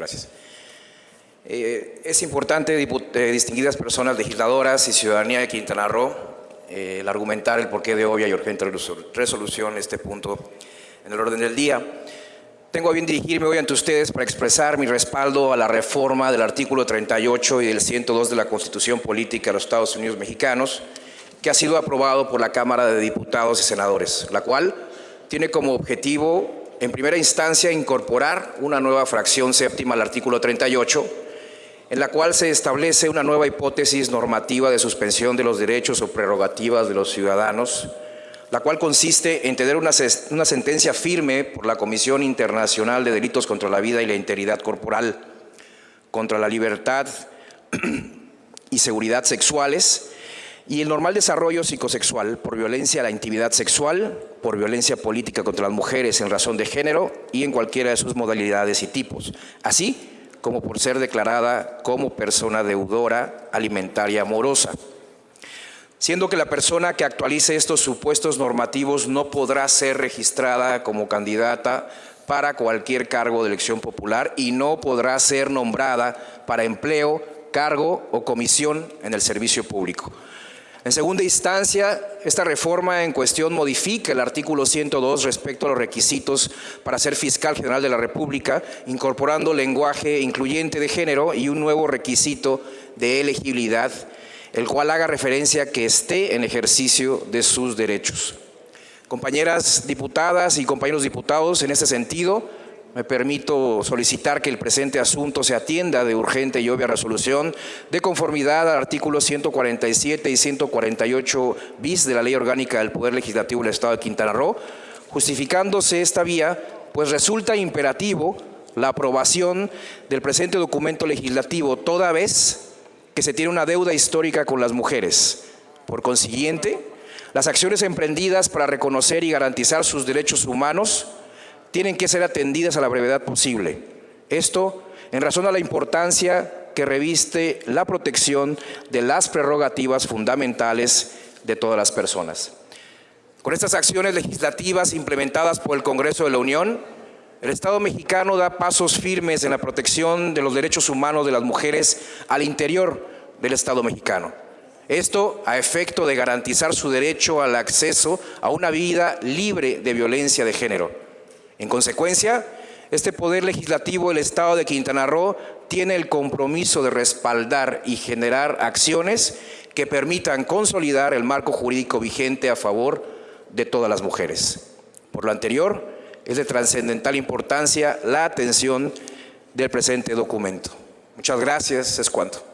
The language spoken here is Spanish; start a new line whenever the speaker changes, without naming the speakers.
Gracias. Eh, es importante, eh, distinguidas personas legisladoras y ciudadanía de Quintana Roo, eh, el argumentar el porqué de obvia y urgente resolución este punto en el orden del día. Tengo a bien dirigirme hoy ante ustedes para expresar mi respaldo a la reforma del artículo 38 y del 102 de la Constitución Política de los Estados Unidos Mexicanos, que ha sido aprobado por la Cámara de Diputados y Senadores, la cual tiene como objetivo, en primera instancia, incorporar una nueva fracción séptima al artículo 38, en la cual se establece una nueva hipótesis normativa de suspensión de los derechos o prerrogativas de los ciudadanos, la cual consiste en tener una, sentencia firme por la Comisión Internacional de Delitos contra la Vida y la Integridad Corporal, contra la libertad y seguridad sexuales y el normal desarrollo psicosexual por violencia a la intimidad sexual, por violencia política contra las mujeres en razón de género y en cualquiera de sus modalidades y tipos, así como por ser declarada como persona deudora alimentaria amorosa. Siendo que la persona que actualice estos supuestos normativos no podrá ser registrada como candidata para cualquier cargo de elección popular y no podrá ser nombrada para empleo, cargo o comisión en el servicio público. En segunda instancia, esta reforma en cuestión modifica el artículo 102 respecto a los requisitos para ser fiscal general de la República, incorporando lenguaje incluyente de género y un nuevo requisito de elegibilidad, el cual haga referencia a que esté en ejercicio de sus derechos. Compañeras diputadas y compañeros diputados, en este sentido, me permito solicitar que el presente asunto se atienda de urgente y obvia resolución de conformidad al artículo 147 y 148 bis de la Ley Orgánica del Poder Legislativo del Estado de Quintana Roo, justificándose esta vía, pues resulta imperativo la aprobación del presente documento legislativo toda vez que se tiene una deuda histórica con las mujeres. Por consiguiente, las acciones emprendidas para reconocer y garantizar sus derechos humanos tienen que ser atendidas a la brevedad posible. Esto en razón a la importancia que reviste la protección de las prerrogativas fundamentales de todas las personas. Con estas acciones legislativas implementadas por el Congreso de la Unión, el Estado mexicano da pasos firmes en la protección de los derechos humanos de las mujeres al interior del Estado mexicano. Esto a efecto de garantizar su derecho al acceso a una vida libre de violencia de género en consecuencia, este Poder Legislativo del Estado de Quintana Roo tiene el compromiso de respaldar y generar acciones que permitan consolidar el marco jurídico vigente a favor de todas las mujeres. Por lo anterior, es de trascendental importancia la atención del presente documento. Muchas gracias, es cuanto.